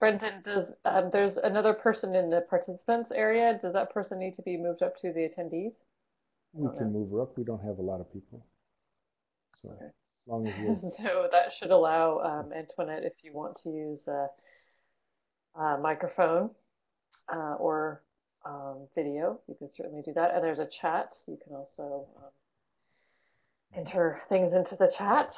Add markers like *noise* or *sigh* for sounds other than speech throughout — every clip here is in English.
Brendan, does, um, there's another person in the participants area. Does that person need to be moved up to the attendees? We can move her up. We don't have a lot of people. So Okay. as long as you *laughs* So that should allow um, Antoinette, if you want to use a, a microphone uh, or um, video, you can certainly do that. And there's a chat. You can also um, enter things into the chat.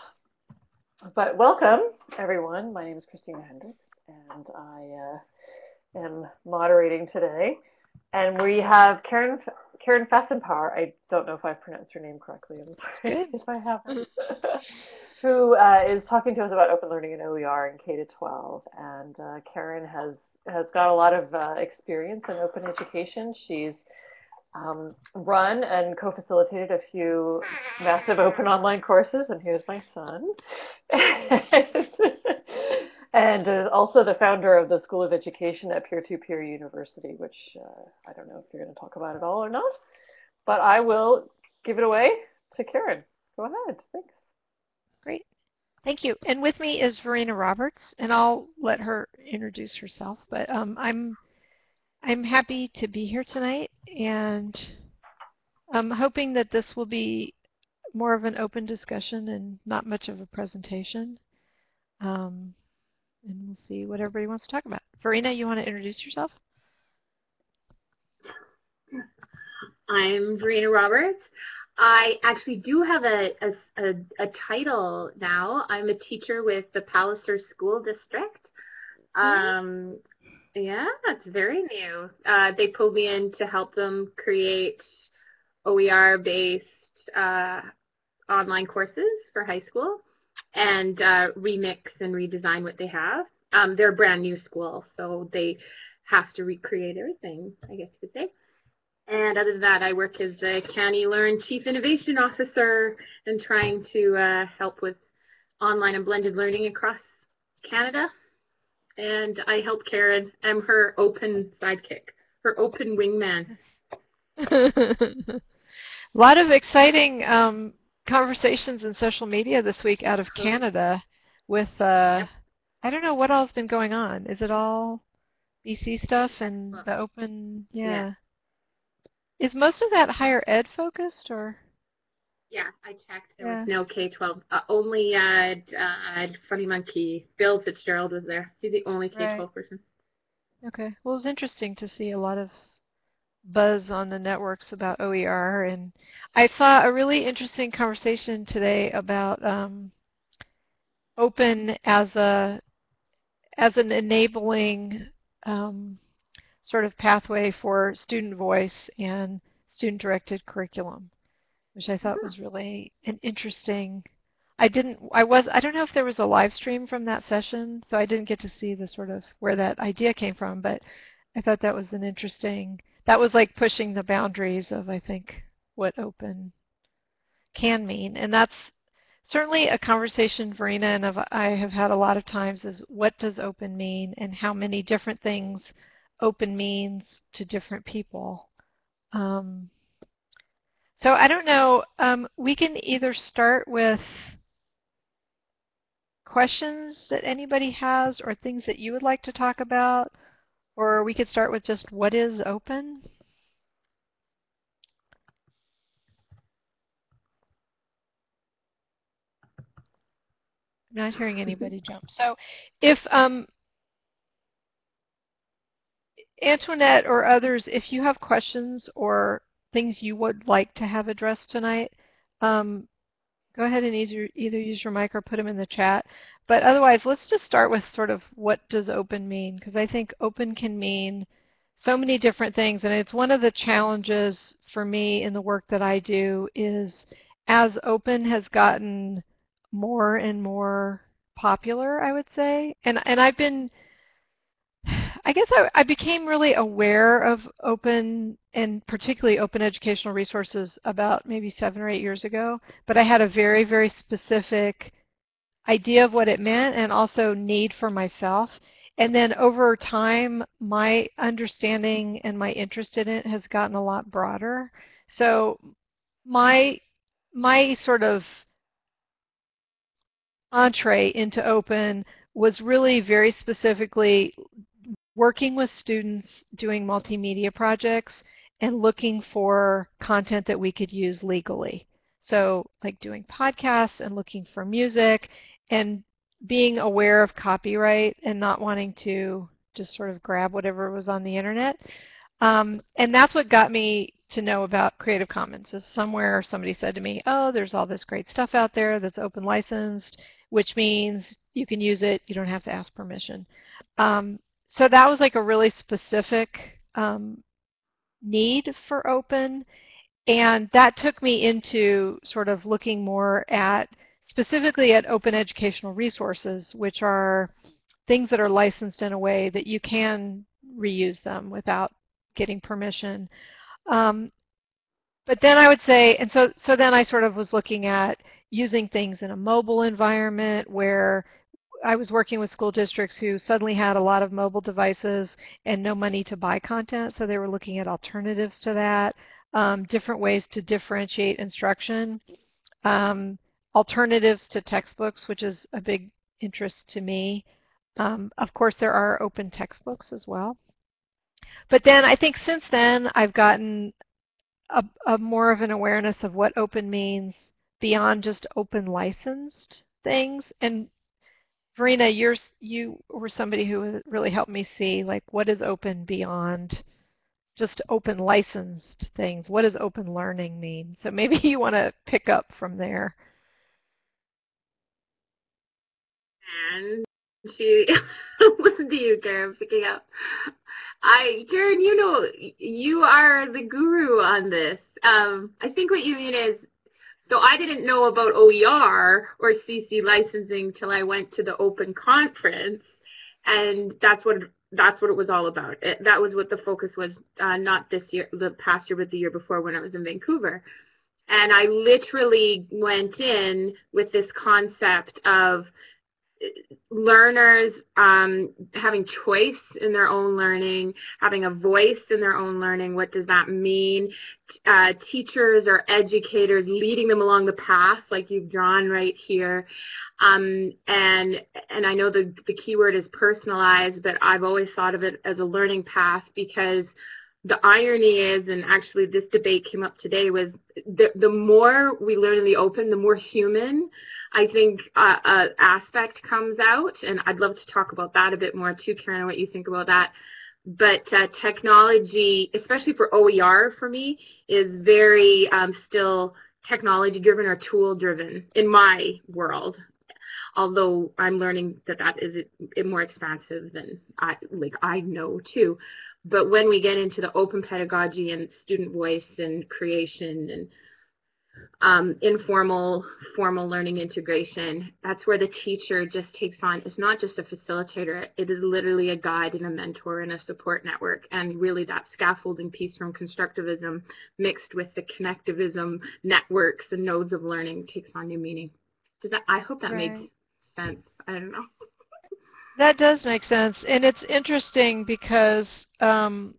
But welcome, everyone. My name is Christina Hendricks, and I uh, am moderating today. And we have Karen Karen Fasimpaur. I don't know if I pronounced her name correctly. I'm sorry if I haven't. *laughs* Who uh, is talking to us about open learning in OER and K to 12. And uh, Karen has has got a lot of uh, experience in open education. She's um, run and co-facilitated a few massive open online courses, and here's my son. *laughs* and uh, also the founder of the School of Education at Peer-to-Peer University, which uh, I don't know if you're going to talk about it all or not, but I will give it away to Karen. Go ahead. Thanks. Great. Thank you. And with me is Verena Roberts, and I'll let her introduce herself. But um, I'm I'm happy to be here tonight, and I'm hoping that this will be more of an open discussion and not much of a presentation. Um, and we'll see what everybody wants to talk about. Verena, you want to introduce yourself? I'm Verena Roberts. I actually do have a, a, a, a title now. I'm a teacher with the Palliser School District. Um, yeah, it's very new. Uh, they pulled me in to help them create OER-based uh, online courses for high school and uh, remix and redesign what they have. Um, they're a brand new school, so they have to recreate everything, I guess you could say. And other than that, I work as the CANeLearn Chief Innovation Officer and trying to uh, help with online and blended learning across Canada. And I help Karen. I'm her open sidekick, her open wingman. a *laughs* lot of exciting um, conversations in social media this week out of Canada with, uh, I don't know what all's been going on. Is it all BC stuff and the open, yeah. Yeah. Is most of that higher ed focused or? Yeah, I checked. There Yeah. was no K-12. Uh, only uh, uh, Funny Monkey. Bill Fitzgerald was there. He's the only K-12 Right. person. Okay. Well, it was interesting to see a lot of buzz on the networks about OER, and I thought a really interesting conversation today about um, open as a as an enabling um, sort of pathway for student voice and student-directed curriculum, which I thought was really an interesting. I didn't. I was. I don't know if there was a live stream from that session, so I didn't get to see the sort of where that idea came from. But I thought that was an interesting. That was like pushing the boundaries of I think what open can mean, and that's certainly a conversation Verena and I've- had a lot of times is what does open mean? And how many different things open means to different people. Um, so I don't know, um, we can either start with questions that anybody has or things that you would like to talk about, or we could start with just what is open? I'm not hearing anybody jump. So if um, Antoinette or others, if you have questions or things you would like to have addressed tonight, um, go ahead and either, either use your mic or put them in the chat. But otherwise, let's just start with sort of what does open mean? Because I think open can mean so many different things. And it's one of the challenges for me in the work that I do is as open has gotten more and more popular, I would say. And, and I've been, I guess I, I became really aware of open and particularly open educational resources about maybe seven or eight years ago. But I had a very, very specific idea of what it meant and also need for myself. And then over time, my understanding and my interest in it has gotten a lot broader. So my my sort of entree into open was really very specifically working with students doing multimedia projects and looking for content that we could use legally. So like doing podcasts and looking for music and being aware of copyright and not wanting to just sort of grab whatever was on the internet. Um, and that's what got me to know about Creative Commons. Is somewhere somebody said to me, oh, there's all this great stuff out there that's open licensed, which means you can use it, you don't have to ask permission. Um, so that was like a really specific um, need for open. And that took me into sort of looking more at specifically at open educational resources, which are things that are licensed in a way that you can reuse them without getting permission. Um, but then I would say, and so, so then I sort of was looking at using things in a mobile environment where I was working with school districts who suddenly had a lot of mobile devices and no money to buy content, so they were looking at alternatives to that, um, different ways to differentiate instruction. Um, alternatives to textbooks, which is a big interest to me. Um, of course, there are open textbooks as well. But then I think since then I've gotten a, a more of an awareness of what open means beyond just open licensed things. And Verena, you're, you were somebody who really helped me see like what is open beyond just open licensed things. What does open learning mean? So maybe *laughs* you want to pick up from there. and she *laughs* listen to you, Karen, picking up. I, Karen, you know, you are the guru on this. Um, I think what you mean is, so I didn't know about OER or CC licensing till I went to the open conference, and that's what that's what it was all about. It, that was what the focus was, uh, not this year, the past year, but the year before when I was in Vancouver. And I literally went in with this concept of learners um, having choice in their own learning, having a voice in their own learning. What does that mean? Uh, teachers or educators leading them along the path like you've drawn right here. Um, and and I know the, the key word is personalized, but I've always thought of it as a learning path because the irony is, and actually this debate came up today, was the, the more we learn in the open, the more human I think uh, uh, aspect comes out. And I'd love to talk about that a bit more too, Karen, what you think about that. But uh, technology, especially for OER for me, is very um, still technology driven or tool driven in my world although I'm learning that that is more expansive than I like I know too. But when we get into the open pedagogy and student voice and creation and um, informal, formal learning integration, that's where the teacher just takes on, it's not just a facilitator, it is literally a guide and a mentor and a support network. And really that scaffolding piece from constructivism mixed with the connectivism networks and nodes of learning takes on new meaning. Does that, I hope that right. made sense. I don't know. That does make sense. And it's interesting because um,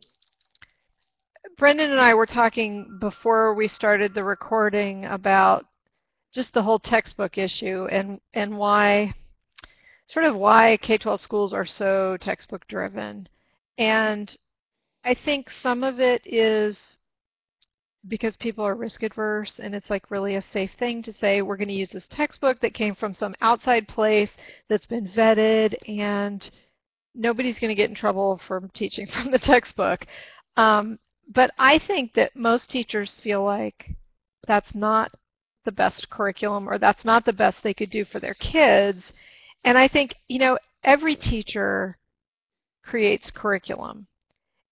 Brendan and I were talking before we started the recording about just the whole textbook issue and, and why, sort of why K-12 schools are so textbook driven. And I think some of it is because people are risk adverse and it's like really a safe thing to say we're going to use this textbook that came from some outside place that's been vetted and nobody's going to get in trouble for teaching *laughs* from the textbook. Um, but I think that most teachers feel like that's not the best curriculum or that's not the best they could do for their kids. And I think, you know, every teacher creates curriculum.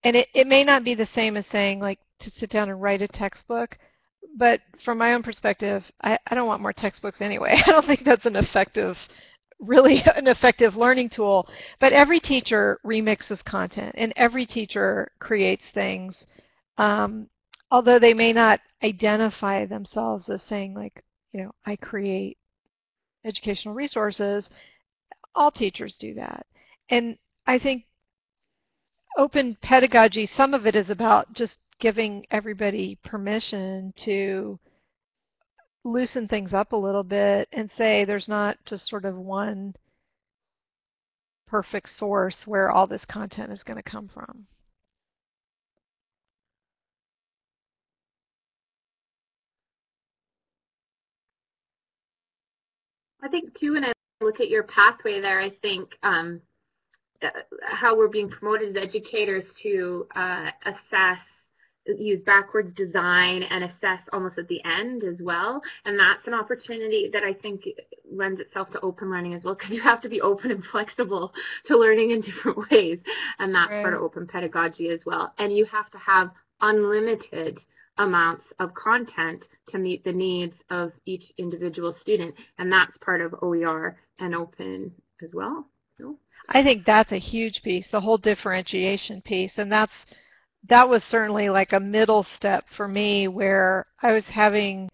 And it, it may not be the same as saying like to sit down and write a textbook. But from my own perspective, I, I don't want more textbooks anyway. *laughs* I don't think that's an effective, really *laughs* an effective learning tool. But every teacher remixes content and every teacher creates things. Um, although they may not identify themselves as saying like, you know, I create educational resources, all teachers do that. And I think open pedagogy, some of it is about just giving everybody permission to loosen things up a little bit and say there's not just sort of one perfect source where all this content is going to come from. I think too, when I look at your pathway there, I think um, how we're being promoted as educators to uh, assess use backwards design and assess almost at the end as well. And that's an opportunity that I think lends itself to open learning as well because you have to be open and flexible to learning in different *laughs* ways. And that's right. part of open pedagogy as well. And you have to have unlimited amounts of content to meet the needs of each individual student. And that's part of OER and open as well. I think that's a huge piece, the whole differentiation piece. And that's that was certainly like a middle step for me where I was having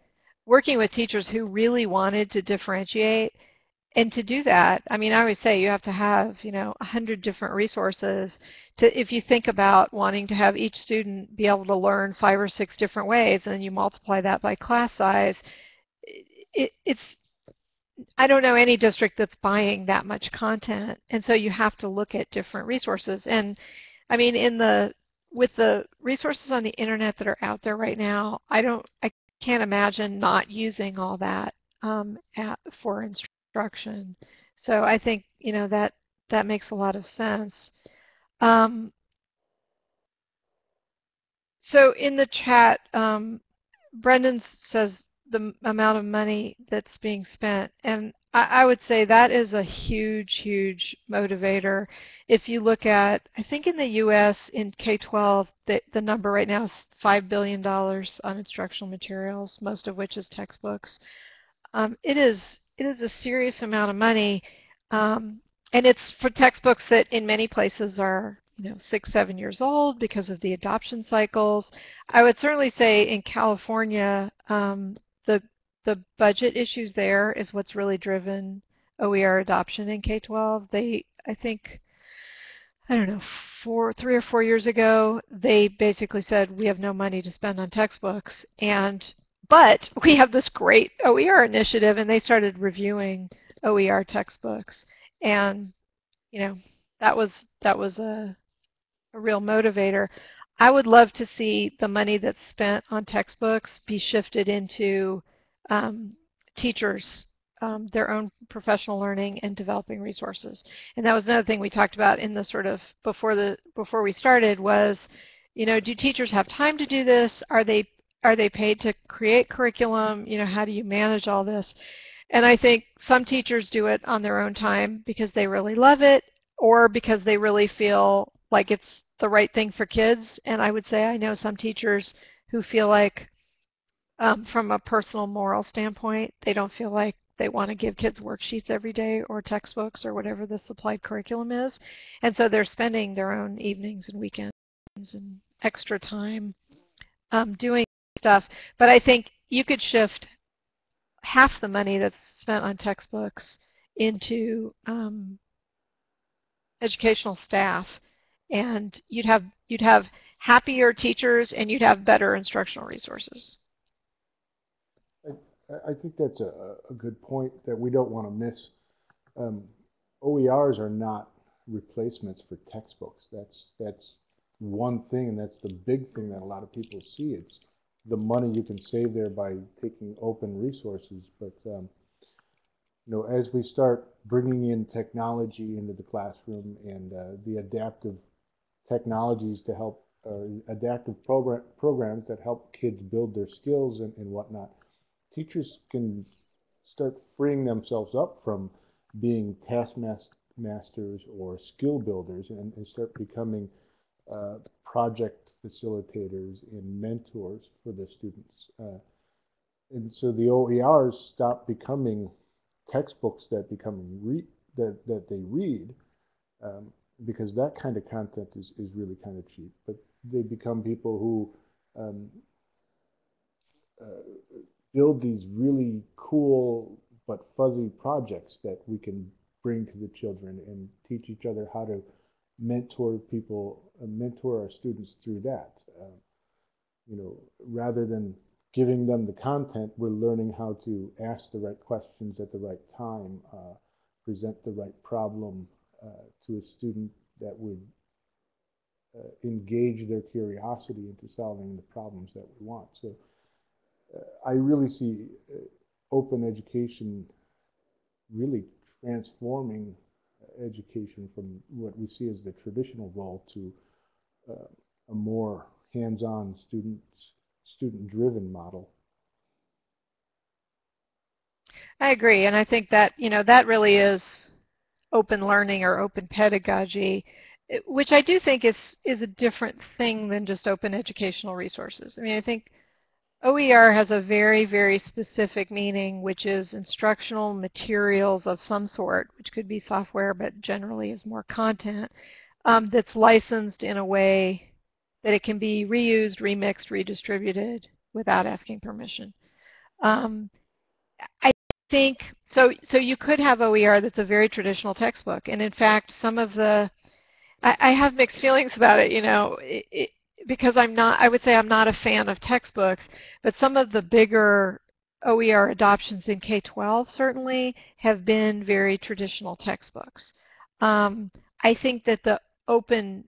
working with teachers who really wanted to differentiate and to do that, I mean, I always say you have to have, you know, a hundred different resources to, if you think about wanting to have each student be able to learn five or six different ways and then you multiply that by class size, it, it's, I don't know any district that's buying that much content. And so you have to look at different resources. And I mean, in the, with the resources on the internet that are out there right now, I don't, I can't imagine not using all that um, at, for instruction. So I think, you know, that, that makes a lot of sense. Um, so in the chat, um, Brendan says the amount of money that's being spent. And I, I, would say that is a huge, huge motivator. If you look at, I think in the U.S. in K-12, the, the number right now is $5 billion on instructional materials, most of which is textbooks. Um, it is it is a serious amount of money, um, and it's for textbooks that in many places are you know, six, seven years old because of the adoption cycles. I would certainly say in California, um, the budget issues there is what's really driven OER adoption in K-12. They, I think, I don't know, four, three or four years ago, they basically said we have no money to spend on textbooks, and but we have this great OER initiative, and they started reviewing OER textbooks, and you know, that was that was a a real motivator. I would love to see the money that's spent on textbooks be shifted into um, teachers, um, their own professional learning and developing resources. And that was another thing we talked about in the sort of before the before we started was, you know, do teachers have time to do this? Are they are they paid to create curriculum? You know, how do you manage all this? And I think some teachers do it on their own time because they really love it or because they really feel like it's the right thing for kids. And I would say I know some teachers who feel like um, from a personal moral standpoint, they don't feel like they want to give kids worksheets every day or textbooks or whatever the supplied curriculum is. And so they're spending their own evenings and weekends and extra time um, doing stuff. But I think you could shift half the money that's spent on textbooks into um, educational staff and you'd have you'd have happier teachers and you'd have better instructional resources. I, think that's a, a, good point that we don't want to miss. Um, OERs are not replacements for textbooks. That's that's one thing, and that's the big thing that a lot of people see. It's the money you can save there by taking open resources. But um, you know, as we start bringing in technology into the classroom and uh, the adaptive technologies to help uh, adaptive program, programs that help kids build their skills and, and whatnot, teachers can start freeing themselves up from being taskmasters or skill builders and, and start becoming uh, project facilitators and mentors for the students. Uh, and so the OERs stop becoming textbooks that become re that, that they read um, because that kind of content is, is really kind of cheap. But they become people who um, uh, build these really cool but fuzzy projects that we can bring to the children and teach each other how to mentor people, uh, mentor our students through that. Uh, you know, rather than giving them the content, we're learning how to ask the right questions at the right time, uh, present the right problem, uh, to a student that would uh, engage their curiosity into solving the problems that we want. So I really see uh, open education really transforming education from what we see as the traditional role to uh, a more hands-on student student-driven model. I agree, and I think that you know that really is open learning or open pedagogy, which I do think is is a different thing than just open educational resources. I mean, I think OER has a very, very specific meaning, which is instructional materials of some sort, which could be software, but generally is more content, um, that's licensed in a way that it can be reused, remixed, redistributed without asking permission. Um, I think, so, so you could have OER that's a very traditional textbook, and in fact, some of the, I, have mixed feelings about it, you know, it, because I'm not, I would say I'm not a fan of textbooks, but some of the bigger OER adoptions in K-12 certainly have been very traditional textbooks. Um, I think that the open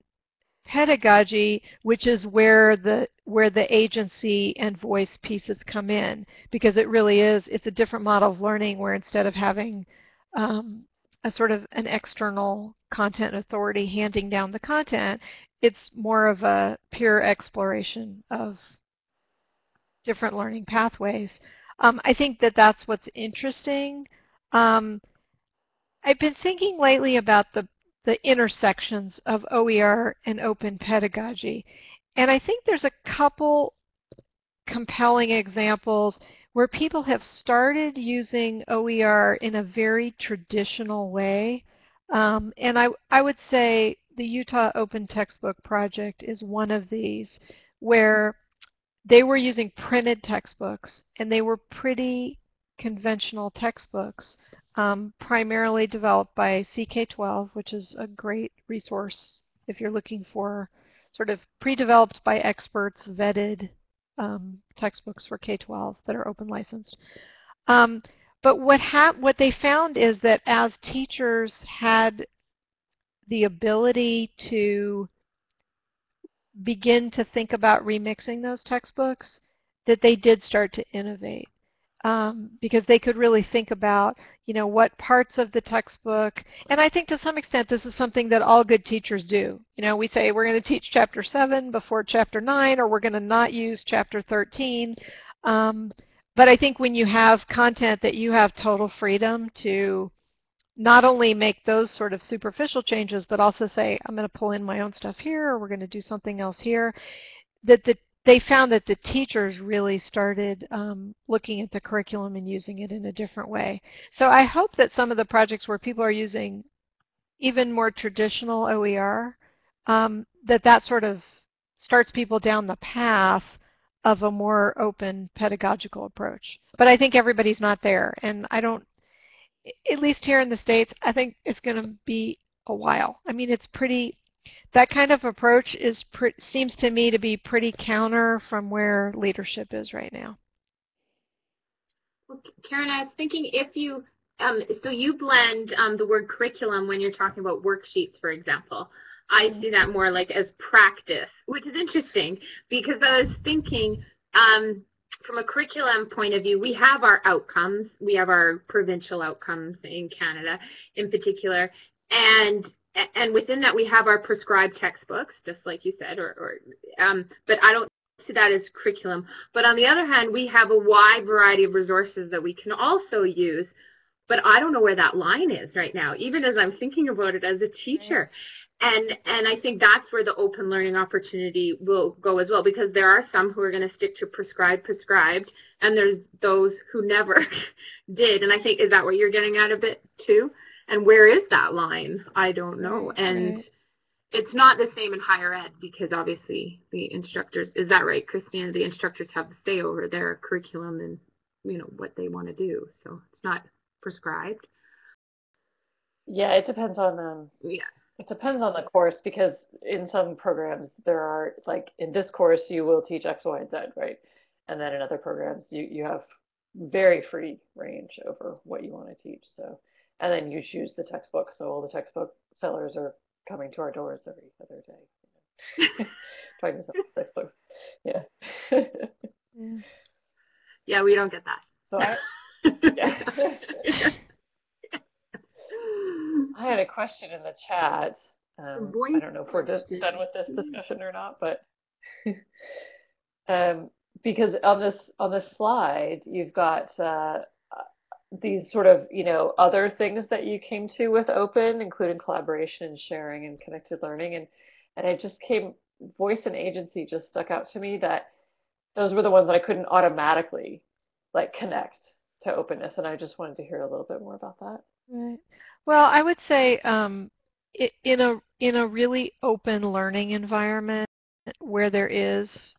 pedagogy, which is where the where the agency and voice pieces come in, because it really is, it's a different model of learning where instead of having um, a sort of an external content authority handing down the content, it's more of a pure exploration of different learning pathways. Um, I think that that's what's interesting. Um, I've been thinking lately about the, the intersections of OER and open pedagogy. And I think there's a couple compelling examples where people have started using OER in a very traditional way. Um, and I, I would say the Utah Open Textbook Project is one of these where they were using printed textbooks and they were pretty conventional textbooks, um, primarily developed by CK12, which is a great resource if you're looking for sort of pre-developed by experts, vetted um, textbooks for K-12 that are open licensed. Um, but what, what they found is that as teachers had the ability to begin to think about remixing those textbooks, that they did start to innovate. Um, because they could really think about, you know, what parts of the textbook, and I think to some extent this is something that all good teachers do. You know, we say we're going to teach chapter 7 before chapter 9, or we're going to not use chapter 13. Um, but I think when you have content that you have total freedom to not only make those sort of superficial changes, but also say, I'm going to pull in my own stuff here, or we're going to do something else here, that the, they found that the teachers really started um, looking at the curriculum and using it in a different way. So I hope that some of the projects where people are using even more traditional OER, um, that that sort of starts people down the path of a more open pedagogical approach. But I think everybody's not there, and I don't at least here in the States, I think it's going to be a while. I mean, it's pretty, that kind of approach is seems to me to be pretty counter from where leadership is right now. Well, Karen, I was thinking if you, um, so you blend um, the word curriculum when you're talking about worksheets, for example. I see that more like as practice, which is interesting because I was thinking, um, from a curriculum point of view, we have our outcomes. We have our provincial outcomes in Canada in particular. And and within that we have our prescribed textbooks, just like you said, or, or um, but I don't see that as curriculum. But on the other hand, we have a wide variety of resources that we can also use but I don't know where that line is right now, even as I'm thinking about it as a teacher. And, and I think that's where the open learning opportunity will go as well, because there are some who are going to stick to prescribed, prescribed, and there's those who never *laughs* did. And I think, is that what you're getting at a bit too? And where is that line? I don't know. And right. it's not the same in higher ed because obviously the instructors, is that right, Christina? The instructors have the say over their curriculum and, you know, what they want to do. So it's not prescribed? Yeah, it depends on um yeah. It depends on the course because in some programs there are like in this course you will teach X, Y, and Z, right? And then in other programs you, you have very free range over what you want to teach. So and then you choose the textbook. So all the textbook sellers are coming to our doors every other day, *laughs* trying to sell textbooks. Yeah. Yeah. *laughs* Yeah, we don't get that. So I, *laughs* yeah. I had a question in the chat. Um, I don't know if we're just done with this discussion or not, but *laughs* um, because on this on this slide you've got uh, these sort of you know other things that you came to with open, including collaboration and sharing and connected learning, and and it just came voice and agency just stuck out to me that those were the ones that I couldn't automatically like connect to openness, and I just wanted to hear a little bit more about that. Right. Well, I would say um, in a in a really open learning environment where there is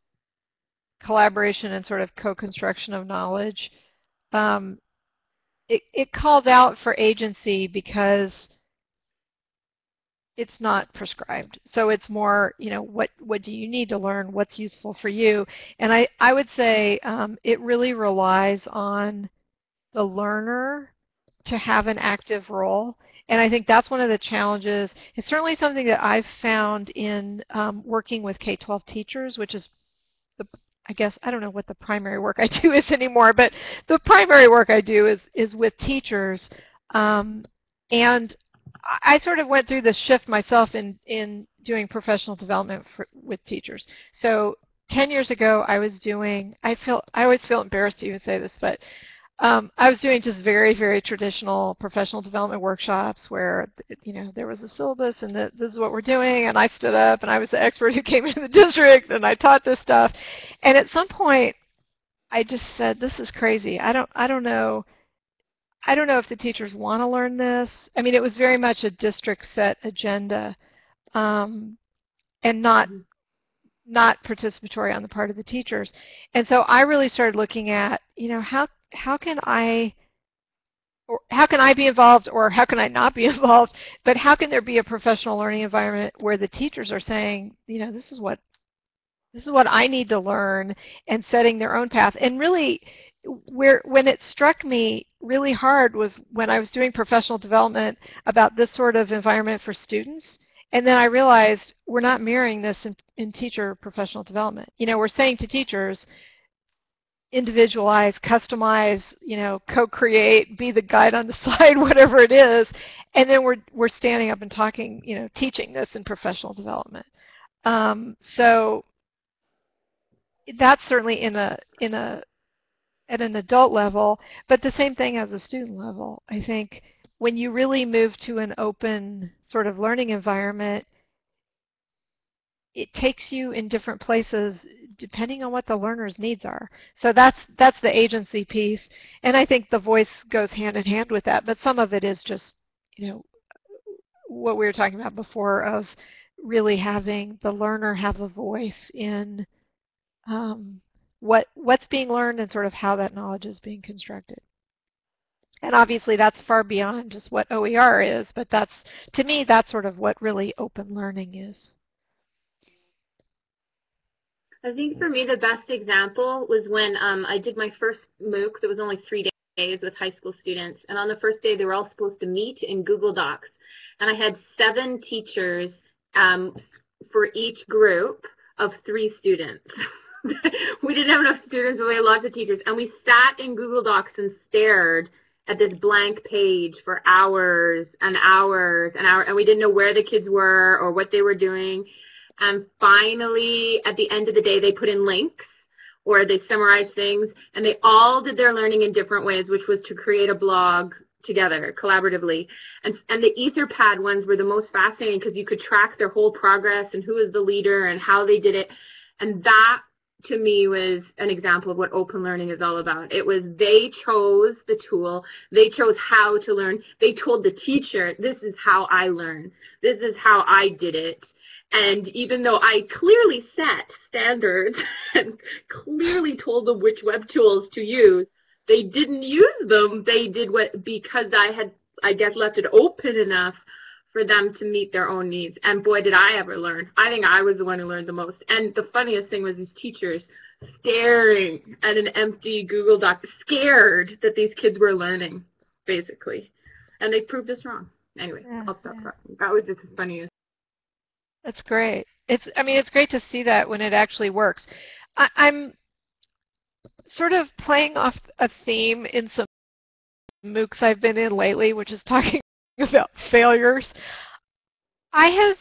collaboration and sort of co-construction of knowledge, um, it, it called out for agency because it's not prescribed. So it's more, you know, what, what do you need to learn? What's useful for you? And I, I would say um, it really relies on the learner to have an active role. And I think that's one of the challenges. It's certainly something that I've found in um, working with K-12 teachers, which is the, I guess, I don't know what the primary work I do *laughs* is anymore, but the primary work I do is, is with teachers. Um, and I sort of went through the shift myself in, in doing professional development for, with teachers. So 10 years ago, I was doing, I feel, I always feel embarrassed to even say this, but um, I was doing just very, very traditional professional development workshops where, you know, there was a syllabus and the, this is what we're doing, and I stood up and I was the expert who *laughs* came into the district and I taught this stuff. And at some point, I just said, this is crazy. I don't, I don't know. I don't know if the teachers want to learn this. I mean, it was very much a district set agenda um, and not not participatory on the part of the teachers. And so I really started looking at, you know, how how can I or how can I be involved or how can I not be *laughs* involved, but how can there be a professional learning environment where the teachers are saying, you know, this is what this is what I need to learn and setting their own path. And really where when it struck me really hard was when I was doing professional development about this sort of environment for students. And then I realized we're not mirroring this in, in teacher professional development. You know, we're saying to teachers, individualize, customize, you know, co-create, be the guide on the *laughs* side, whatever it is. And then we're, we're standing up and talking, you know, teaching this in professional development. Um, so that's certainly in a, in a, at an adult level, but the same thing as a student level. I think when you really move to an open sort of learning environment, it takes you in different places depending on what the learner's needs are. So that's that's the agency piece, and I think the voice goes hand in hand with that. But some of it is just, you know, what we were talking about before of really having the learner have a voice in um, what what's being learned and sort of how that knowledge is being constructed. And obviously that's far beyond just what OER is, but that's, to me, that's sort of what really open learning is. I think for me the best example was when um, I did my first MOOC that was only three days with high school students. And on the first day they were all supposed to meet in Google Docs. And I had seven teachers um, for each group of three students. *laughs* we didn't have enough students, but we had lots of teachers. And we sat in Google Docs and stared at this blank page for hours and hours and hours. And we didn't know where the kids were or what they were doing. And finally, at the end of the day, they put in links or they summarized things and they all did their learning in different ways, which was to create a blog together collaboratively. And, and the Etherpad ones were the most fascinating because you could track their whole progress and who was the leader and how they did it. And that to me was an example of what open learning is all about. It was they chose the tool, they chose how to learn, they told the teacher, this is how I learn, this is how I did it. And even though I clearly set standards *laughs* and clearly told them which web tools to use, they didn't use them. They did what, because I had, I guess, left it open enough for them to meet their own needs. And boy, did I ever learn. I think I was the one who learned the most. And the funniest thing was these teachers staring at an empty Google Doc, scared that these kids were learning, basically. and they proved us wrong. Anyway, Yeah, I'll stop yeah. talking. That was just funny. That's great. It's, I mean, it's great to see that when it actually works. I, I'm sort of playing off a theme in some MOOCs I've been in lately, which is talking *laughs* about failures. I have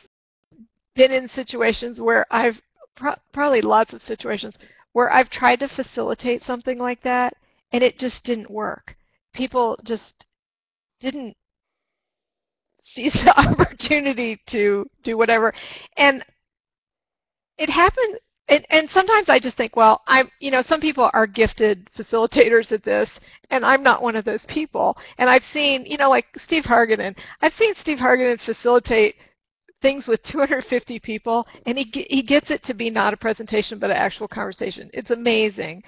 been in situations where I've, pro probably lots of situations, where I've tried to facilitate something like that and it just didn't work. People just didn't seize the *laughs* opportunity to do whatever. And it happened, and, and sometimes I just think, well, I'm, you know, some people are gifted facilitators at this, and I'm not one of those people. And I've seen, you know, like Steve Hargadon, I've seen Steve Hargadon facilitate things with 250 people, and he, he gets it to be not a presentation, but an actual conversation. It's amazing.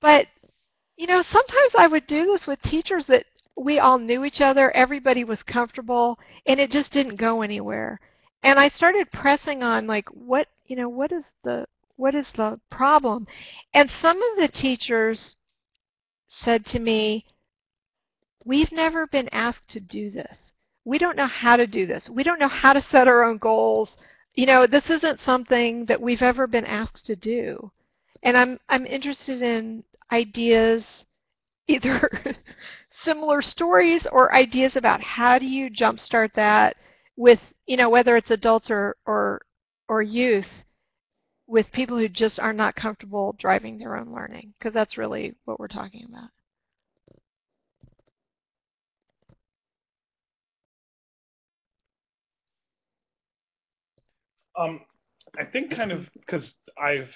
But, you know, sometimes I would do this with teachers that we all knew each other, everybody was comfortable, and it just didn't go anywhere. And I started pressing on like what, you know, what is the what is the problem? And some of the teachers said to me, we've never been asked to do this. We don't know how to do this. We don't know how to set our own goals. You know, this isn't something that we've ever been asked to do. And I'm, I'm interested in ideas, either *laughs* similar stories or ideas about how do you jumpstart that with, you know, whether it's adults or, or, or youth, with people who just are not comfortable driving their own learning, because that's really what we're talking about. Um, I think kind of because I've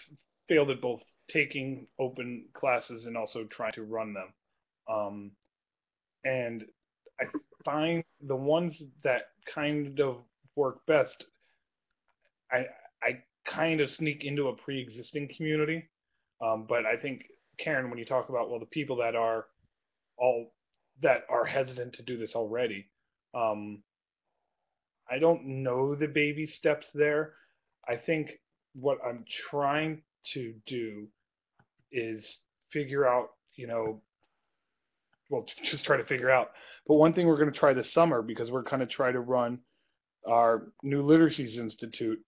failed at both taking open classes and also trying to run them. Um, and I find the ones that kind of work best, I, I kind of sneak into a pre-existing community. Um, but I think Karen, when you talk about well, the people that are all that are hesitant to do this already, um, I don't know the baby steps there. I think what I'm trying to do is figure out, you know, well, *laughs* just try to figure out. But one thing we're going to try this summer because we're going to try to run our New Literacies Institute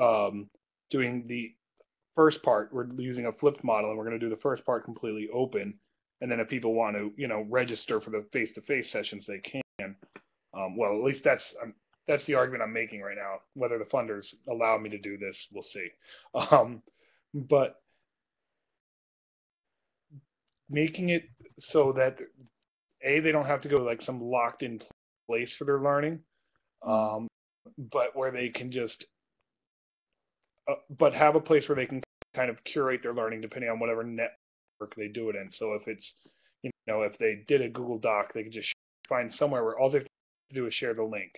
um, doing the first part. We're using a flipped model, and we're going to do the first part completely open. And then if people want to, you know, register for the face-to-face sessions, they can. Um, well, at least that's um, that's the argument I'm making right now. Whether the funders allow me to do this, we'll see. *laughs* Um, but making it so that a they don't have to go like some locked in place for their learning, um, but where they can just uh, but have a place where they can kind of curate their learning depending on whatever network they do it in. So if it's you know if they did a Google Doc, they can just find somewhere where all they have to do is share the link.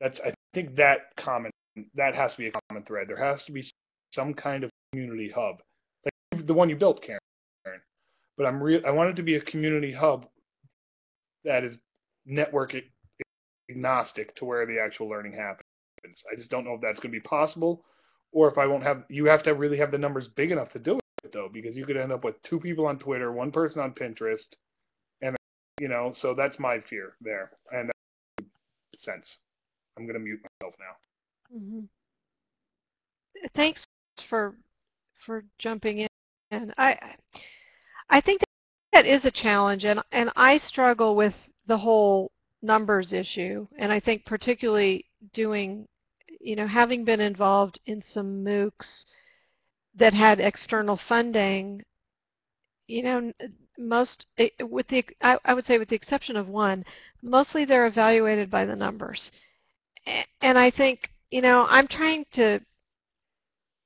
That's I think that common that has to be a common thread. There has to be some kind of community hub, like the one you built, Karen. But I'm real. I want it to be a community hub that is network agnostic to where the actual learning happens. I just don't know if that's going to be possible, or if I won't have. You have to really have the numbers big enough to do it though, because you could end up with two people on Twitter, one person on Pinterest, and you know. So that's my fear there, and that sense. I'm going to mute myself now. Mm -hmm. Thanks for for jumping in. And I I think that is a challenge, and and I struggle with the whole numbers issue, and I think particularly doing, you know, having been involved in some MOOCs that had external funding, you know, most, eh, with the, I, would say with the exception of one, mostly they're evaluated by the numbers. And I think, you know, I'm trying to,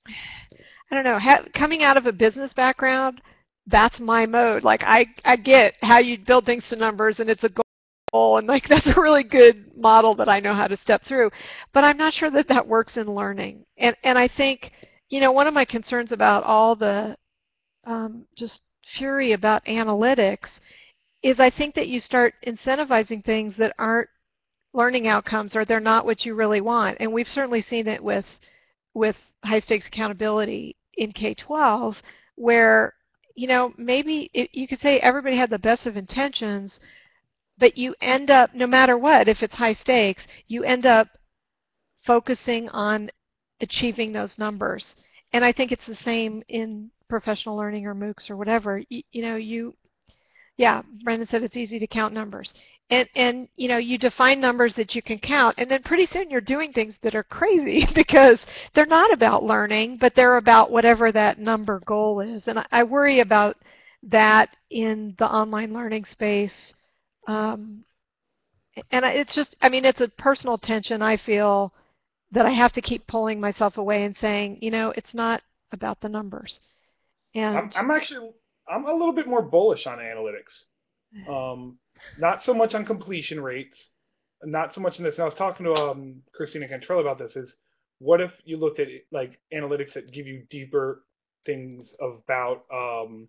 I don't know, coming out of a business background, that's my mode. Like I, I get how you build things to numbers and it's a goal and like *laughs* that's a really good model that I know how to step through. But I'm not sure that that works in learning. And, and I think, you know, one of my concerns about all the um, just fury about analytics is I think that you start incentivizing things that aren't learning outcomes or they're not what you really want. And we've certainly seen it with, with high stakes accountability in K-12 where, you know, maybe it, you could say everybody had the best of intentions, but you end up, no matter what, if it's high stakes, you end up focusing on achieving those numbers. And I think it's the same in professional learning or MOOCs or whatever. You, you know, you, yeah, Brendan said it's easy to count numbers. And, and, you know, you define numbers that you can count, and then pretty soon you're doing things that are crazy *laughs* because they're not about learning, but they're about whatever that number goal is. And I, I worry about that in the online learning space. Um, and it's just, I mean, it's a personal tension I feel that I have to keep pulling myself away and saying, you know, it's not about the numbers. And I'm, I'm actually I'm a little bit more bullish on analytics. Um, not so much on completion rates, not so much in this. And I was talking to um, Christina Cantrell about this. Is what if you looked at like analytics that give you deeper things about um,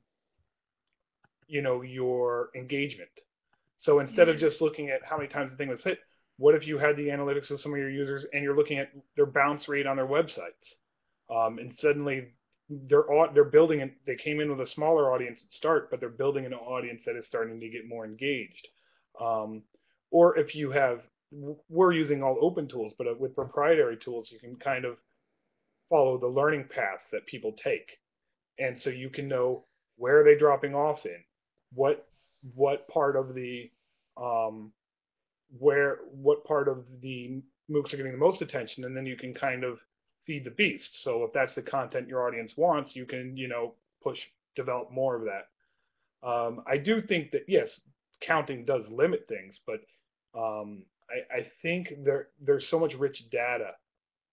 you know your engagement. So instead of just looking at how many times the thing was hit, what if you had the analytics of some of your users and you're looking at their bounce rate on their websites, um, and suddenly they're they're building and they came in with a smaller audience at start, but they're building an audience that is starting to get more engaged. Um, or if you have, we're using all open tools, but uh, with proprietary tools, you can kind of follow the learning paths that people take, and so you can know where are they dropping off in, what what part of the um, where what part of the MOOCs are getting the most attention, and then you can kind of feed the beast. So if that's the content your audience wants, you can you know push develop more of that. Um, I do think that yes, counting does limit things, but um, I, I think there there's so much rich data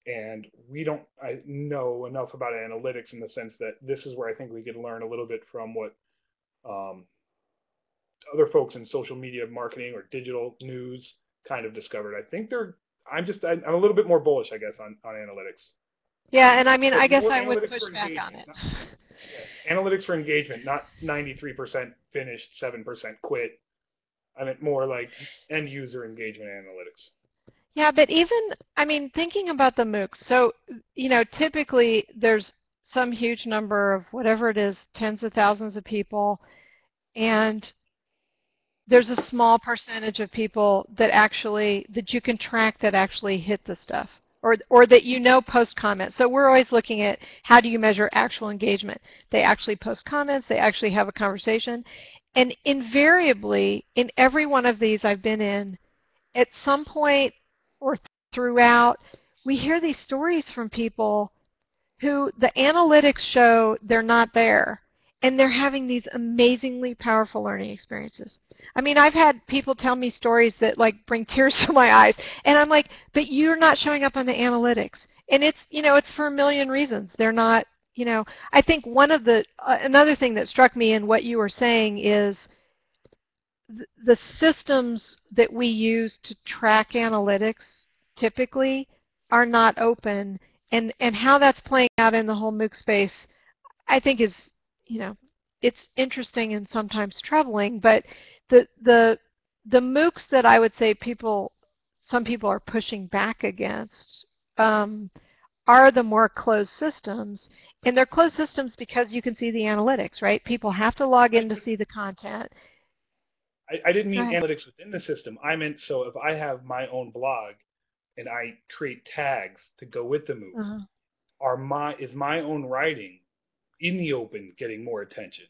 and we don't I know enough about analytics in the sense that this is where I think we could learn a little bit from what um, other folks in social media marketing or digital news kind of discovered. I think they're. I'm just. I'm a little bit more bullish, I guess, on on analytics. Yeah, and I mean, I guess I would push back on it. Yeah, Analytics for engagement, not 93% finished, 7% quit. I meant more like end user engagement analytics. Yeah, but even, I mean, thinking about the MOOCs, so, you know, typically there's some huge number of whatever it is, tens of thousands of people, and there's a small percentage of people that actually, that you can track that actually hit the stuff or, or that you know post comments. So we're always looking at how do you measure actual engagement. They actually post comments, they actually have a conversation. And invariably, in every one of these I've been in, at some point or throughout, we hear these stories from people who the analytics show they're not there and they're having these amazingly powerful learning experiences. I mean, I've had people tell me stories that like bring tears *laughs* to my eyes, and I'm like, but you're not showing up on the analytics. And it's, you know, it's for a million reasons. They're not, you know, I think one of the, uh, another thing that struck me in what you were saying is th the systems that we use to track analytics typically are not open and, and how that's playing out in the whole MOOC space I think is you know, it's interesting and sometimes troubling, but the, the, the MOOCs that I would say people, some people are pushing back against um, are the more closed systems. And they're closed systems because you can see the analytics, right? People have to log in to see the content. I, I didn't mean analytics within the system. I meant so if I have my own blog and I create tags to go with the MOOC, uh -huh. are my is my own writing in the open getting more attention.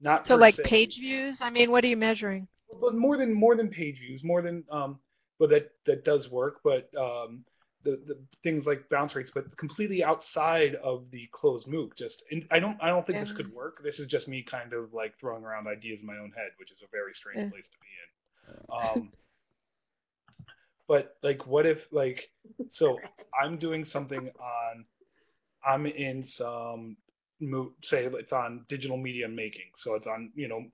Not so like se. page views. I mean, what are you measuring? But more than more than page views, more than um, but that that does work. But um, the the things like bounce rates, but completely outside of the closed MOOC. Just and I don't I don't think yeah. this could work. This is just me kind of like throwing around ideas in my own head, which is a very strange yeah. place to be in. Um, but like, what if like *laughs* so I'm doing something on I'm in some say it's on digital media making, so it's on you know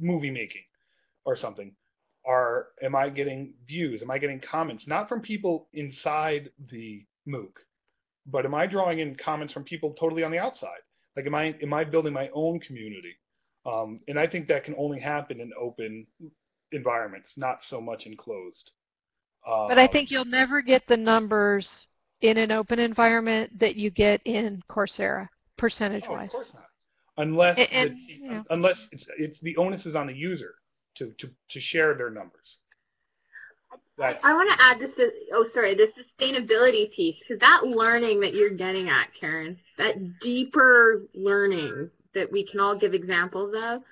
movie making or something. Are am I getting views? Am I getting comments? Not from people inside the MOOC, but am I drawing in comments from people totally on the outside? Like, am I am I building my own community? Um, and I think that can only happen in open environments, not so much in closed. Um, but I think you'll never get the numbers in an open environment that you get in Coursera percentage oh, wise. Of course not. Unless and, the, unless it's it's the onus is on the user to to to share their numbers. That I want to add this. Oh, sorry, the sustainability piece because that learning that you're getting at, Karen, that deeper learning that we can all give examples of.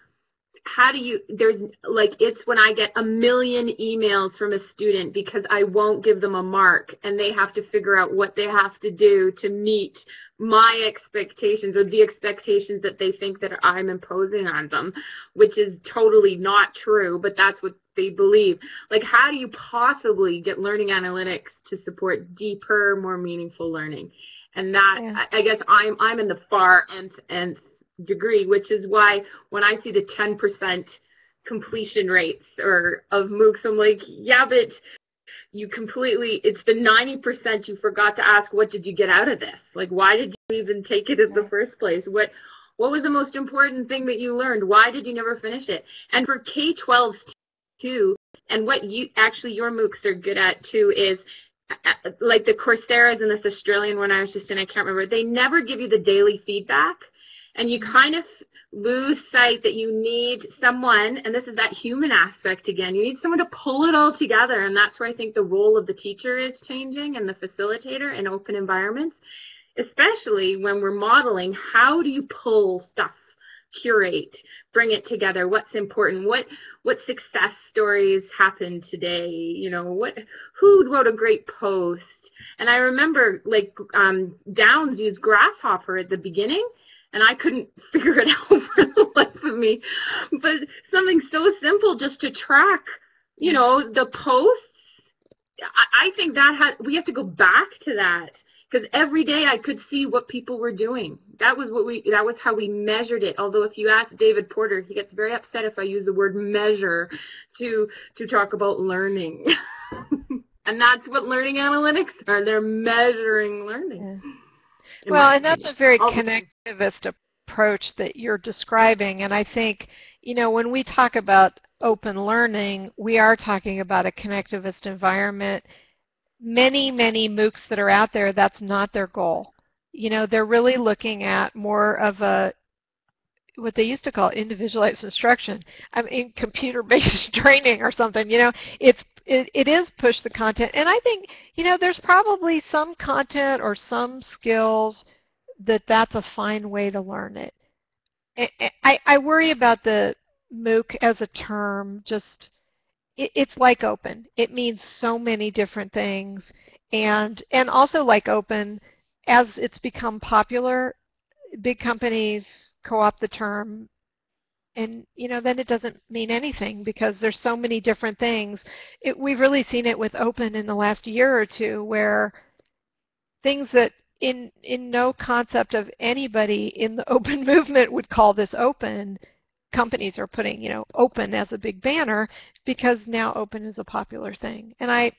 How do you? There's like it's when I get a million emails from a student because I won't give them a mark and they have to figure out what they have to do to meet my expectations or the expectations that they think that I'm imposing on them, which is totally not true, but that's what they believe. Like, how do you possibly get learning analytics to support deeper, more meaningful learning? And that, Yeah. I I guess I'm, I'm in the far nth, nth degree, which is why when I see the 10% completion rates or of MOOCs, I'm like, yeah, but you completely it's the 90% you forgot to ask what did you get out of this? Like why did you even take it in the first place? What what was the most important thing that you learned? Why did you never finish it? And for k-12s too and what you actually your moocs are good at too is like the coursera's and this australian one i was just in i can't remember they never give you the daily feedback and you kind of lose sight that you need someone, and this is that human aspect again, you need someone to pull it all together. And that's where I think the role of the teacher is changing and the facilitator in open environments, especially when we're modeling how do you pull stuff curate bring it together what's important what what success stories happened today you know what who wrote a great post and i remember like um Downes used gRSShopper at the beginning and I couldn't *laughs* figure it out *laughs* for the life of me. But something so simple just to track, you know, the posts. I, I think that had we have to go back to that because every day I could see what people were doing. That was what we that was how we measured it. Although if you ask David Porter, he gets very upset if I use the word measure to to talk about learning. *laughs* and that's what learning analytics are. They're measuring learning. Yeah. Well, and that's a very connectivist approach that you're describing. And I think, you know, when we talk about open learning, we are talking about a connectivist environment. Many, many MOOCs that are out there, that's not their goal. You know, they're really looking at more of a what they used to call individualized instruction. I mean, computer-based *laughs* training or something. You know, it's it, it is push the content, and I think you know there's probably some content or some skills that that's a fine way to learn it. I, I, worry about the MOOC as a term. Just it, it's like open. It means so many different things, and and also like open, as it's become popular, big companies co-opt the term and you know then it doesn't mean anything because there's so many different things. It, we've really seen it with open in the last year or two where things that in in no concept of anybody in the *laughs* open movement would call this open. Companies are putting you know open as a big banner because now open is a popular thing. And i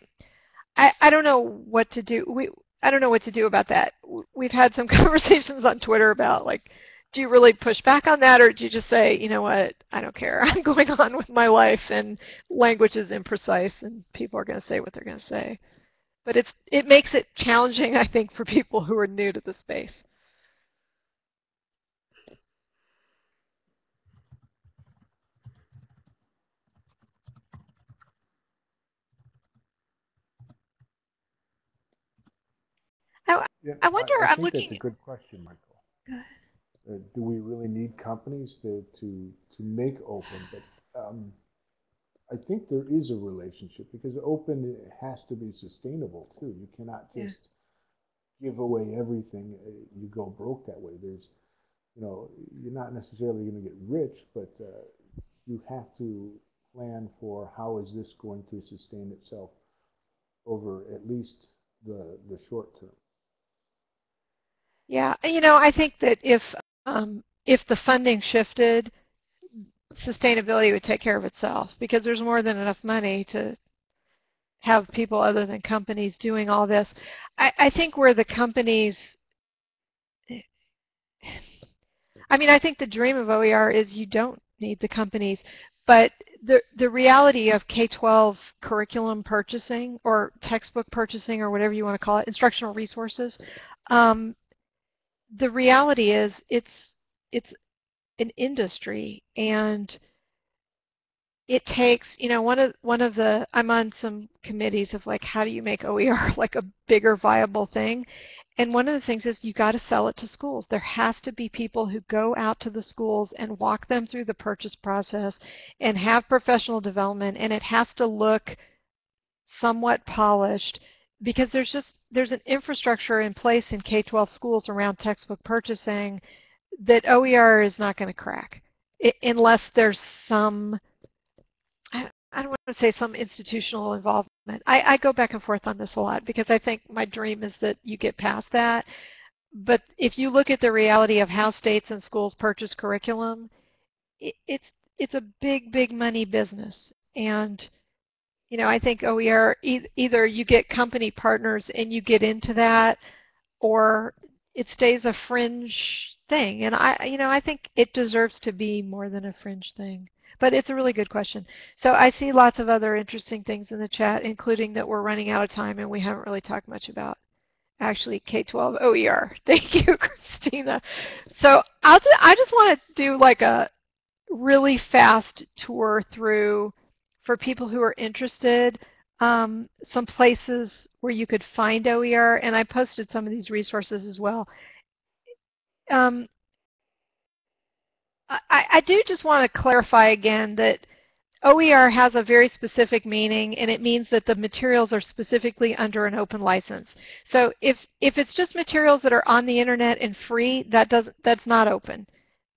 i, I don't know what to do. We I don't know what to do about that. We've had some *laughs* conversations on Twitter about like, do you really push back on that or do you just say, you know what, I don't care. *laughs* I'm going on with my life and language is imprecise and people are going to say what they're going to say. But it's it makes it challenging, I think, for people who are new to the space. Oh, yeah, I wonder, I, I'm looking- That's a good question, Michael. Go ahead. Uh, do we really need companies to, to, to make open? But um, I think there is a relationship because open has to be sustainable too. You cannot Yeah. just give away everything. uh, You go broke that way. There's, you know, you're not necessarily going to get rich, but uh, you have to plan for how is this going to sustain itself over at least the the short term. Yeah, you know, I think that if um, if the funding shifted, sustainability would take care of itself because there's more than enough money to have people other than companies doing all this. I, I think where the companies, I mean, I think the dream of OER is you don't need the companies, but the the reality of K-12 curriculum purchasing or textbook purchasing or whatever you want to call it, instructional resources, um, the reality is it's it's an industry and it takes, you know, one of one of the I'm on some committees of like how do you make OER *laughs* like a bigger viable thing? And one of the things is you got to sell it to schools. There has to be people who go out to the schools and walk them through the purchase process and have professional development and it has to look somewhat polished because there's just there's an infrastructure in place in K-12 schools around textbook purchasing that OER is not going to crack unless there's some I don't want to say some institutional involvement. I, I go back and forth on this a lot because I think my dream is that you get past that. But if you look at the reality of how states and schools purchase curriculum, it, it's it's a big, big money business. And, you know, I think oh, OER, e either you get company partners and you get into that, or it stays a fringe thing. And I, you know, I think it deserves to be more than a fringe thing. But it's a really good question. So I see lots of other interesting things in the chat, including that we're running out of time and we haven't really talked much about actually K-12 OER. *laughs* Thank you, Christina. So I'll I just want to do like a really fast tour through for people who are interested um, some places where you could find OER, and I posted some of these resources as well. Um, I, I do just want to clarify again that OER has a very specific meaning and it means that the materials are specifically under an open license. So if, if it's just materials that are on the internet and free, that does, that's not open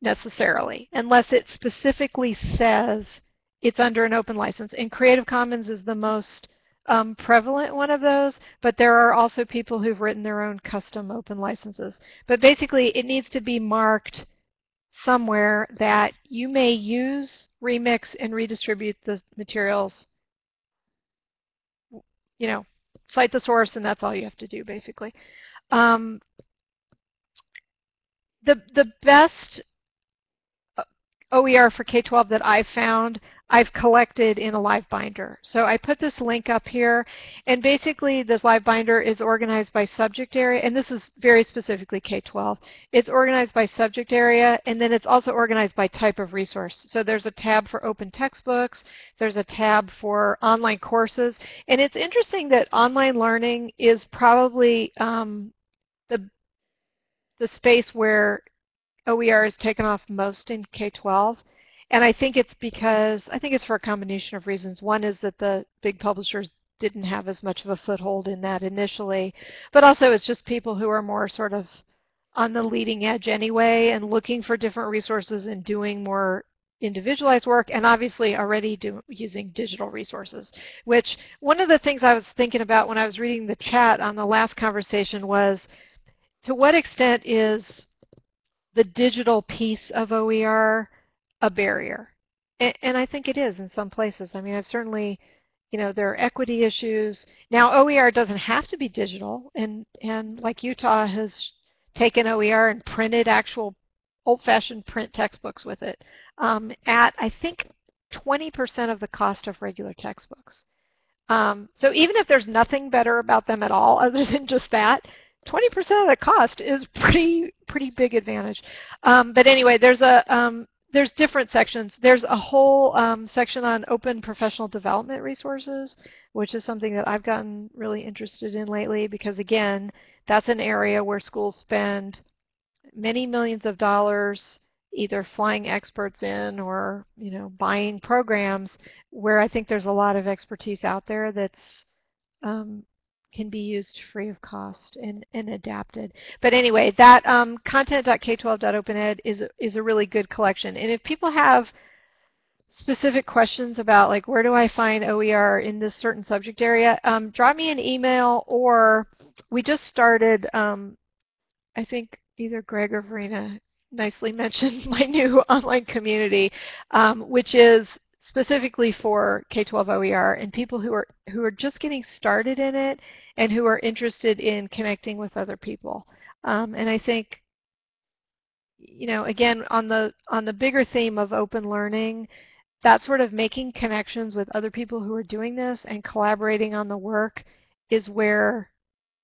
necessarily, unless it specifically says it's under an open license. And Creative Commons is the most um, prevalent one of those, but there are also people who've written their own custom open licenses. But basically it needs to be marked somewhere that you may use, remix, and redistribute the materials. You know, cite the source, and that's all you have to do, basically. Um, the the best OER for K-12 that I've found I've collected in a live binder. So I put this link up here and basically this live binder is organized by subject area and this is very specifically K-12. It's organized by subject area and then it's also organized by type of resource. So there's a tab for open textbooks, there's a tab for online courses and it's interesting that online learning is probably um, the, the space where OER is taken off most in K-12. And I think it's because, I think it's for a combination of reasons. One is that the big publishers didn't have as much of a foothold in that initially, but also it's just people who are more sort of on the leading edge anyway and looking for different resources and doing more individualized work and obviously already do, using digital resources, which one of the things I was thinking about when I was reading the chat on the last conversation was to what extent is the digital piece of OER a barrier. And, and I think it is in some places. I mean, I've certainly, you know, there are equity issues. Now, OER doesn't have to be digital, and, and like Utah has taken OER and printed actual old-fashioned print textbooks with it um, at, I think, 20% of the cost of regular textbooks. Um, so even if there's nothing better about them at all *laughs* other than just that, 20% of the cost is pretty pretty big advantage. Um, but anyway, there's a um, there's different sections. There's a whole um, section on open professional development resources, which is something that I've gotten really interested in lately because, again, that's an area where schools spend many millions of dollars either flying experts in or, you know, buying programs where I think there's a lot of expertise out there that's um, can be used free of cost and, and adapted. But anyway, that um, content.k12.opened is, is a really good collection. And if people have specific questions about like where do I find OER in this certain subject area, um, drop me an email or we just started, um, I think either Greg or Verena nicely *laughs* mentioned my new *laughs* online community, um, which is specifically for K-12 OER and people who are who are just getting started in it and who are interested in connecting with other people. Um, and I think, you know, again, on the on the bigger theme of open learning, that sort of making connections with other people who are doing this and collaborating on the work is where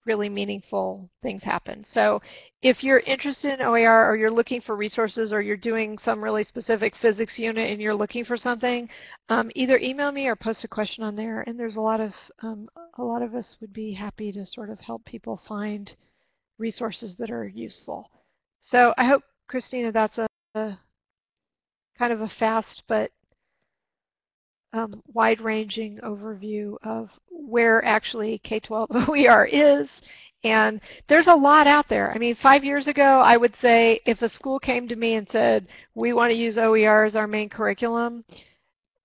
really meaningful things happen. So if you're interested in OER or you're looking for resources or you're doing some really specific physics unit and you're looking for something, um, either email me or post a question on there. And there's a lot of um, a lot of us would be happy to sort of help people find resources that are useful. So I hope, Christina, that's a, a kind of a fast but um, wide-ranging overview of where actually K-12 *laughs* OER is. And there's a lot out there. I mean, five years ago, I would say if a school came to me and said, we want to use OER as our main curriculum,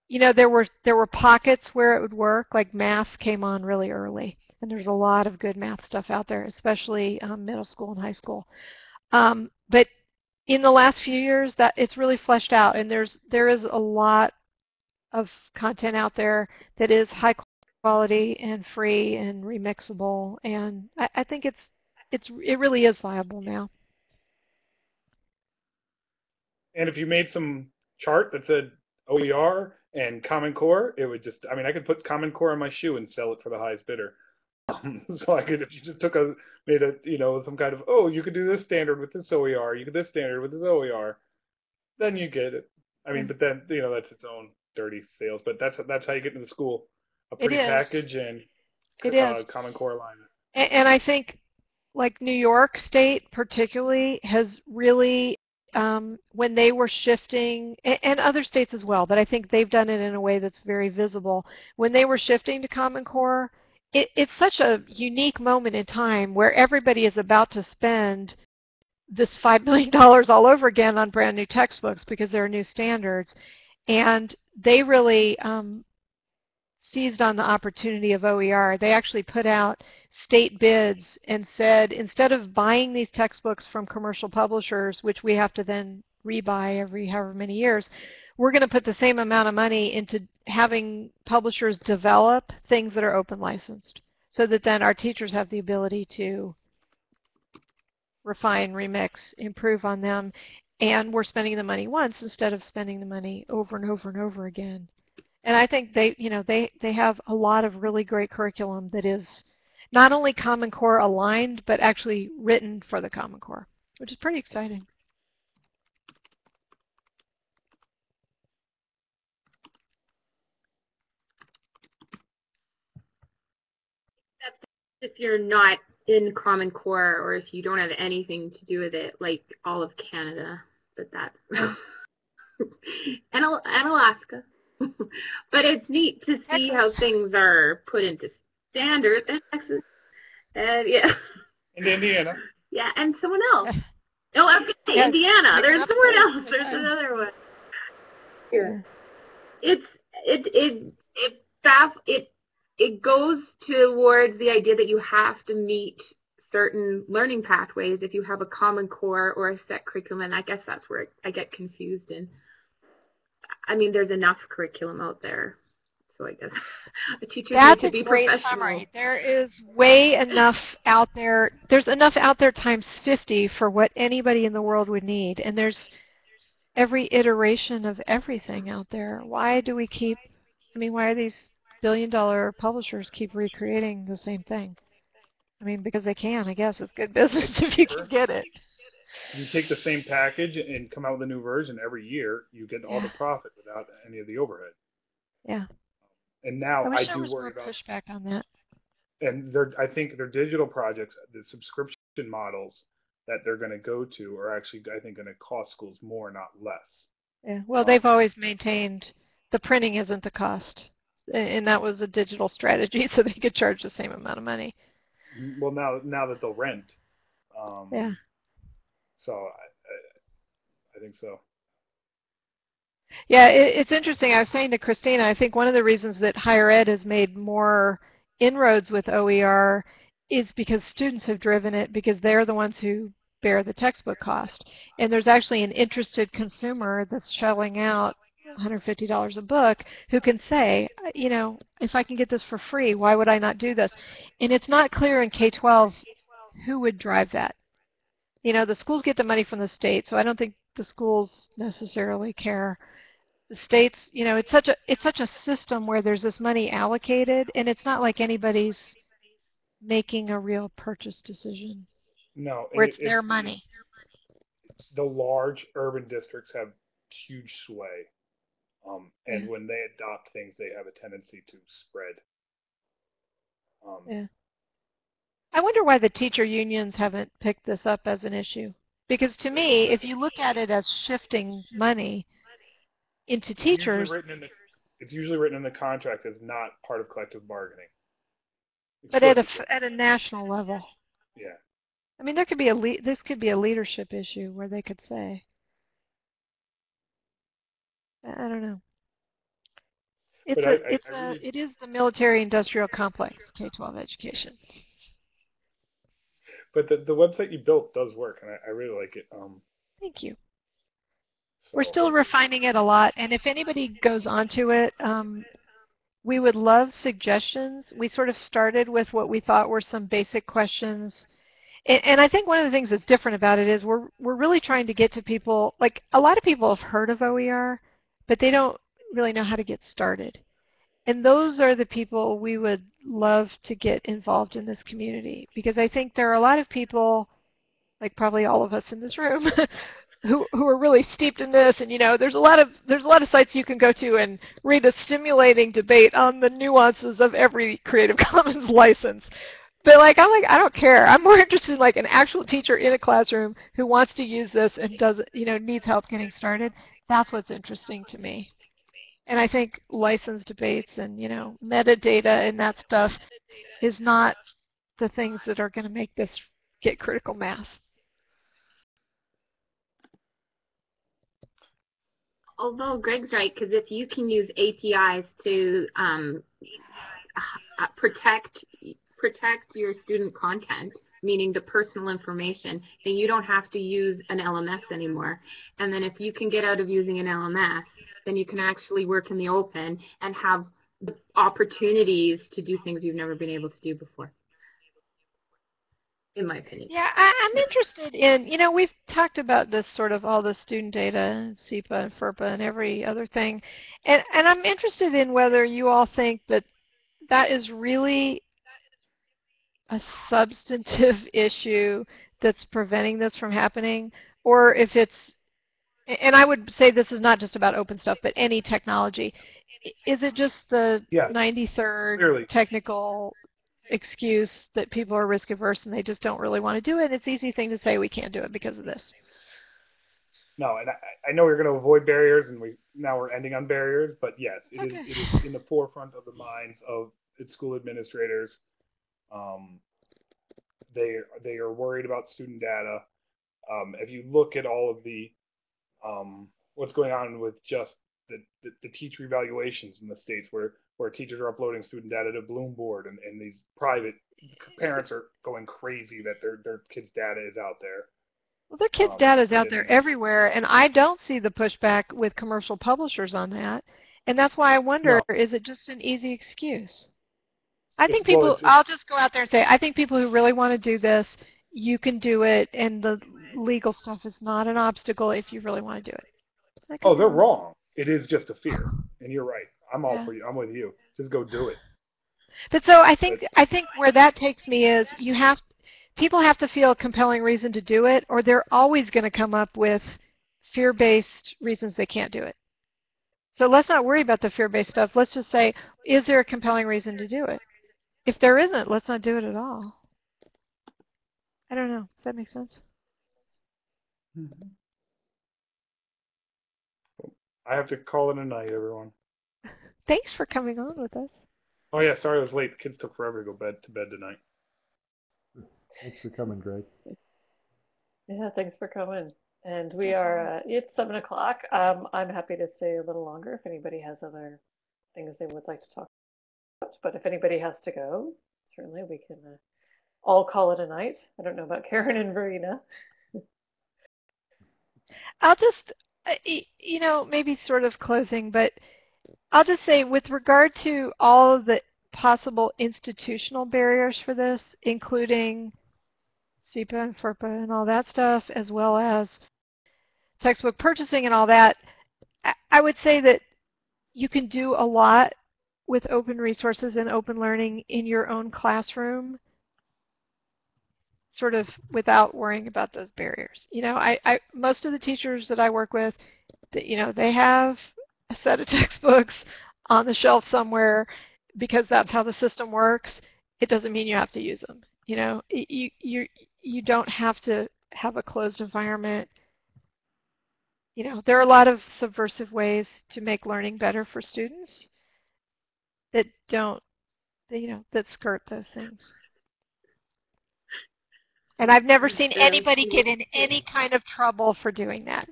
you know, there were, there were pockets where it would work, like math came on really early. And there's a lot of good math stuff out there, especially um, middle school and high school. Um, but in the last few years, that it's really fleshed out, and there's there is a lot of content out there that is high quality and free and remixable, and I, I think it's it's it really is viable now. And if you made some chart that said OER and Common Core, it would just, I mean, I could put Common Core on my shoe and sell it for the highest bidder. Um, *laughs* so I could, if you just took a, made a, you know, some kind of, oh, you could do this standard with this OER, you could this standard with this OER, then you get it. I mean, but then, you know, that's its own dirty sales, but that's that's how you get into the school. A pretty package and It uh, is. Common Core alignment. And, and I think like New York State particularly has really, um, when they were shifting, and, and other states as well, but I think they've done it in a way that's very visible. When they were shifting to Common Core, it, it's such a unique moment in time where everybody is about to spend this $5 billion all over again on brand new textbooks because there are new standards. And they really um, seized on the opportunity of OER. They actually put out state bids and said, instead of buying these textbooks from commercial publishers, which we have to then rebuy every however many years, we're going to put the same amount of money into having publishers develop things that are open licensed so that then our teachers have the ability to refine, remix, improve on them, and we're spending the money once instead of spending the money over and over and over again. And I think they, you know, they, they have a lot of really great curriculum that is not only Common Core aligned, but actually written for the Common Core, which is pretty exciting. Except if you're not in Common Core or if you don't have anything to do with it, like all of Canada, but that's *laughs* and, and Alaska. *laughs* but it's neat to see how things are put into standard in Texas. And yeah. In Indiana. Yeah, and someone else. No, I'm gonna Yes. Indiana. There's someone else. There's another one. Here. It's it it it baff it it goes towards the idea that you have to meet certain learning pathways if you have a common core or a set curriculum and I guess that's where I get confused And I mean there's enough curriculum out there. So I guess *laughs* a teacher That's need a to be great professional. summary. There is way enough out there. There's enough out there times 50 for what anybody in the world would need. And there's every iteration of everything out there. Why do we keep, I mean, why are these billion dollar publishers keep recreating the same thing? I mean, because they can, I guess. It's good business *laughs* if you can get it. You take the same package and come out with a new version every year, you get all the profit without any of the overhead. Yeah. And now I I, wish there do was more worry about pushback on that. and they're I think their digital projects, the subscription models that they're going to go to are actually I think going to cost schools more, not less. Yeah. Well, Um, they've always maintained the printing isn't the cost. And that was a digital strategy *laughs* so they could charge the same amount of money. Well, now now that they'll rent, um, Yeah. So I, I, I think so. Yeah, it, it's interesting. I was saying to Christina, I think one of the reasons that higher ed has made more inroads with OER is because students have driven it because they're the ones who bear the textbook cost. And there's actually an interested consumer that's shelling out $150 a book who can say, uh, you know, if I can get this for free, why would I not do this? And it's not clear in K-12 who would drive that. You know, the schools get the money from the state, so I don't think the schools necessarily care the states, you know, it's such a it's such a system where there's this money allocated, and it's not like anybody's making a real purchase decision No, where it's it- their money. the large urban districts have huge sway. Um, and Yeah. when they adopt things, they have a tendency to spread. Um, Yeah. I wonder why the teacher unions haven't picked this up as an issue. Because to me, if you look at it as shifting money into it's usually teachers, written in the- it's usually written in the contract as not part of collective bargaining. but at a, at a national level. yeah. I mean, there could be a le- this could be a leadership issue where they could say, I don't know. It's a, I- it's I a, it is the military-industrial complex, K-12 education. But the, the website you built does work, and I, I really like it. Um, Thank you. We're still refining it a lot, and if anybody goes onto it, um, we would love suggestions. We sort of started with what we thought were some basic questions. And, and I think one of the things that's different about it is we're, we're really trying to get to people, like a lot of people have heard of OER, but they don't really know how to get started. And those are the people we would love to get involved in this community because I think there are a lot of people, like probably all of us in this room, *laughs* who who are really steeped in this. And you know there's a lot of there's a lot of sites you can go to and read a stimulating debate on the nuances of every creative *laughs* commons license. But like i'm like i don't care. I'm more *laughs* interested in like an actual teacher in a classroom who wants to use this and doesn't you know needs help getting started that's what's interesting to me. And i think license debates and you know metadata and that stuff is not the things that are going to make this get critical mass. Although Greg's right, because if you can use APIs to um, protect protect your student content, meaning the personal information, then you don't have to use an LMS anymore. And then if you can get out of using an LMS, then you can actually work in the open and have the opportunities to do things you've never been able to do before. In my opinion. Yeah, I, I'm interested in, you know, we've talked about this sort of all the student data, CIPA and FERPA and every other thing, and, and I'm interested in whether you all think that that is really a substantive *laughs* issue that's preventing this from happening, or if it's, and I would say this is not just about open stuff, but any technology. Is it just the Yes, 93rd clearly. technical excuse that people are risk averse and they just don't really want to do it. It's an easy thing to say we can't do it because of this. No, and I, I know we're going to avoid barriers, and we now we're ending on barriers. But yes, it is, Okay. it is in the forefront of the minds of its school administrators. Um, they they are worried about student data. Um, if you look at all of the um, what's going on with just the, the, the teacher evaluations in the states where where teachers are uploading student data to Bloomboard and, and these private parents are going crazy that their their kids' data is out there. Well, their kids' Um, data is out there everywhere, and I don't see the pushback with commercial publishers on that. And that's why I wonder, is it just an easy excuse? I think people, I'll just go out there and say, I think people who really want to do this, you can do it, and the legal stuff is not an obstacle if you really want to do it. Oh, they're wrong. It is just a fear, and you're right. I'm all Yeah. for you. I'm with you. Just go do it. But so I think I think where that takes me is you have people have to feel a compelling reason to do it, or they're always going to come up with fear-based reasons they can't do it. So let's not worry about the fear-based stuff. Let's just say, is there a compelling reason to do it? If there isn't, let's not do it at all. I don't know. Does that make sense? I have to call it a night, everyone. *laughs* Thanks for coming on with us. Oh yeah, sorry I was late. The Kids took forever to go bed to bed tonight. Thanks for coming, Greg. Yeah, thanks for coming. And we are, uh, it's seven o'clock. Um, I'm happy to stay a little longer if anybody has other things they would like to talk about. But if anybody has to go, certainly we can uh, all call it a night. I don't know about *laughs* Karen and Verena. I'll just, uh, you know, maybe sort of closing, but I'll just say with regard to all of the possible institutional barriers for this, including CIPA and FERPA and all that stuff, as well as textbook purchasing and all that, I- I would say that you can do a lot with open resources and open learning in your own classroom sort of without worrying about those barriers. You know, I, I most of the teachers that I work with, that you know, they have a set of *laughs* textbooks on the shelf somewhere because that's how the system works. It doesn't mean you have to use them. You know, you you you don't have to have a closed environment. You know, there are a lot of subversive ways to make learning better for students that don't, you know, that skirt those things. And I've never seen anybody get in any kind of trouble for doing that.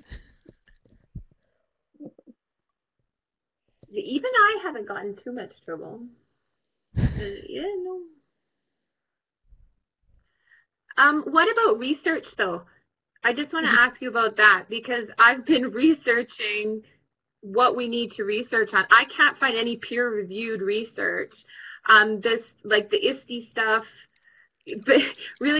Even I haven't gotten too much trouble. Uh, yeah, no. Um, what about research though? I just want to ask you about that because I've been *laughs* researching what we need to research on. I can't find any peer-reviewed research. Um, this, like the ISTE stuff, *laughs* really